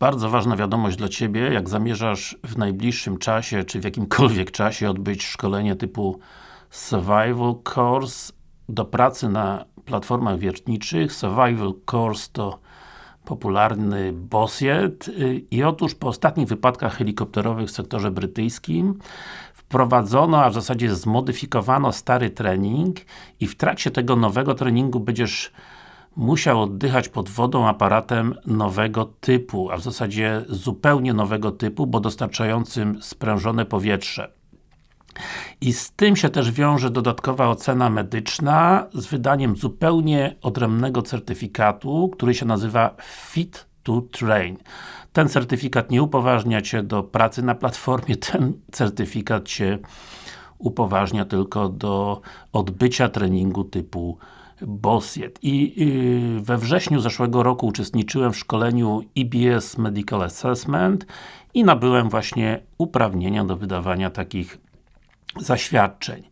bardzo ważna wiadomość dla Ciebie, jak zamierzasz w najbliższym czasie, czy w jakimkolwiek czasie odbyć szkolenie typu Survival Course do pracy na platformach wiertniczych. Survival Course to popularny bossiet i otóż po ostatnich wypadkach helikopterowych w sektorze brytyjskim wprowadzono, a w zasadzie zmodyfikowano stary trening i w trakcie tego nowego treningu będziesz musiał oddychać pod wodą aparatem nowego typu, a w zasadzie zupełnie nowego typu, bo dostarczającym sprężone powietrze. I z tym się też wiąże dodatkowa ocena medyczna z wydaniem zupełnie odrębnego certyfikatu, który się nazywa Fit to Train. Ten certyfikat nie upoważnia Cię do pracy na platformie, ten certyfikat Cię upoważnia tylko do odbycia treningu typu Bossiet. I yy, we wrześniu zeszłego roku uczestniczyłem w szkoleniu EBS Medical Assessment i nabyłem właśnie uprawnienia do wydawania takich zaświadczeń.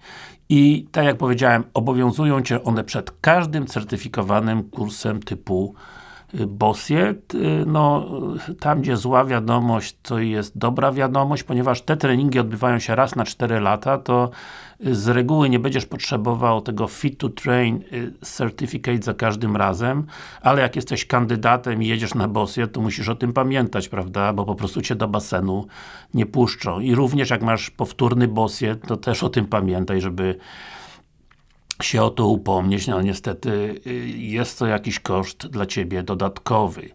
I tak jak powiedziałem, obowiązują Cię one przed każdym certyfikowanym kursem typu Bossiet, y, no tam gdzie zła wiadomość, to jest dobra wiadomość, ponieważ te treningi odbywają się raz na 4 lata, to z reguły nie będziesz potrzebował tego Fit to Train y, Certificate za każdym razem, ale jak jesteś kandydatem i jedziesz na Bossiet, to musisz o tym pamiętać, prawda, bo po prostu Cię do basenu nie puszczą. I również jak masz powtórny Bossiet, to też o tym pamiętaj, żeby się o to upomnieć, no niestety y, jest to jakiś koszt dla Ciebie dodatkowy.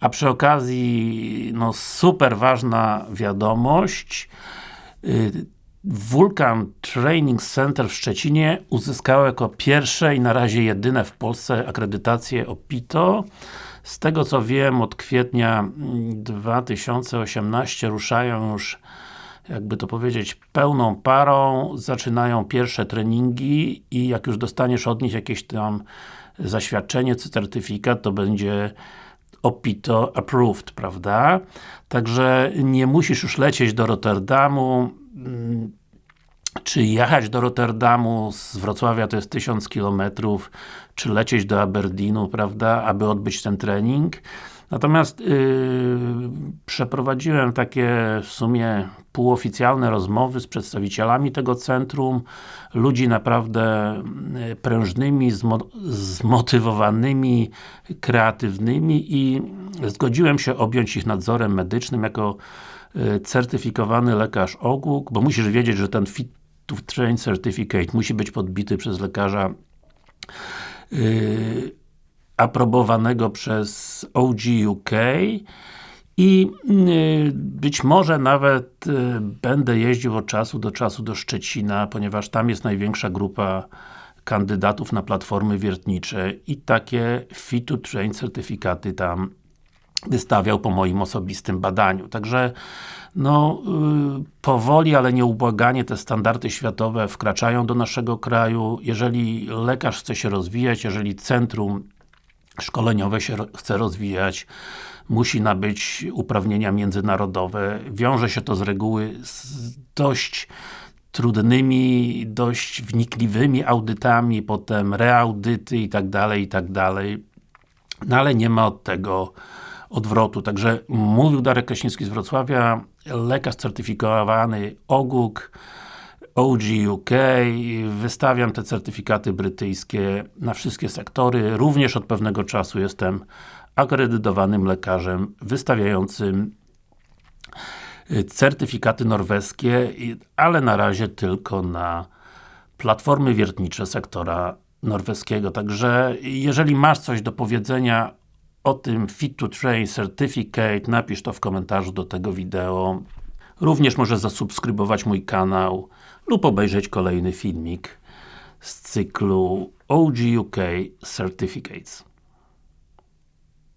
A przy okazji, no super ważna wiadomość, y, Vulcan Training Center w Szczecinie uzyskało jako pierwsze i na razie jedyne w Polsce akredytację OPITO. Z tego co wiem, od kwietnia 2018 mm, ruszają już jakby to powiedzieć, pełną parą, zaczynają pierwsze treningi i jak już dostaniesz od nich jakieś tam zaświadczenie czy certyfikat, to będzie OPITO approved, prawda? Także nie musisz już lecieć do Rotterdamu, mm, czy jechać do Rotterdamu, z Wrocławia to jest 1000 km, czy lecieć do Aberdeenu, prawda, aby odbyć ten trening. Natomiast yy, przeprowadziłem takie w sumie półoficjalne rozmowy z przedstawicielami tego centrum, ludzi naprawdę y, prężnymi, zmo zmotywowanymi, kreatywnymi i zgodziłem się objąć ich nadzorem medycznym jako y, certyfikowany lekarz ogłuk, bo musisz wiedzieć, że ten Fit to Train Certificate musi być podbity przez lekarza yy, aprobowanego przez OG UK i y, być może nawet y, będę jeździł od czasu do czasu do Szczecina, ponieważ tam jest największa grupa kandydatów na platformy wiertnicze i takie Fit to Train certyfikaty tam wystawiał po moim osobistym badaniu. Także no, yy, powoli, ale nieubłaganie te standardy światowe wkraczają do naszego kraju. Jeżeli lekarz chce się rozwijać, jeżeli centrum szkoleniowe się chce rozwijać, musi nabyć uprawnienia międzynarodowe. Wiąże się to z reguły z dość trudnymi, dość wnikliwymi audytami, potem reaudyty i tak dalej, i tak dalej. No ale nie ma od tego odwrotu. Także mówił Darek Kraśnicki z Wrocławia, lekarz certyfikowany OGUK, OG UK, wystawiam te certyfikaty brytyjskie na wszystkie sektory, również od pewnego czasu jestem akredytowanym lekarzem wystawiającym y, certyfikaty norweskie, ale na razie tylko na platformy wiertnicze sektora norweskiego. Także jeżeli masz coś do powiedzenia o tym Fit to Train Certificate, napisz to w komentarzu do tego wideo. Również możesz zasubskrybować mój kanał lub obejrzeć kolejny filmik z cyklu OG UK Certificates.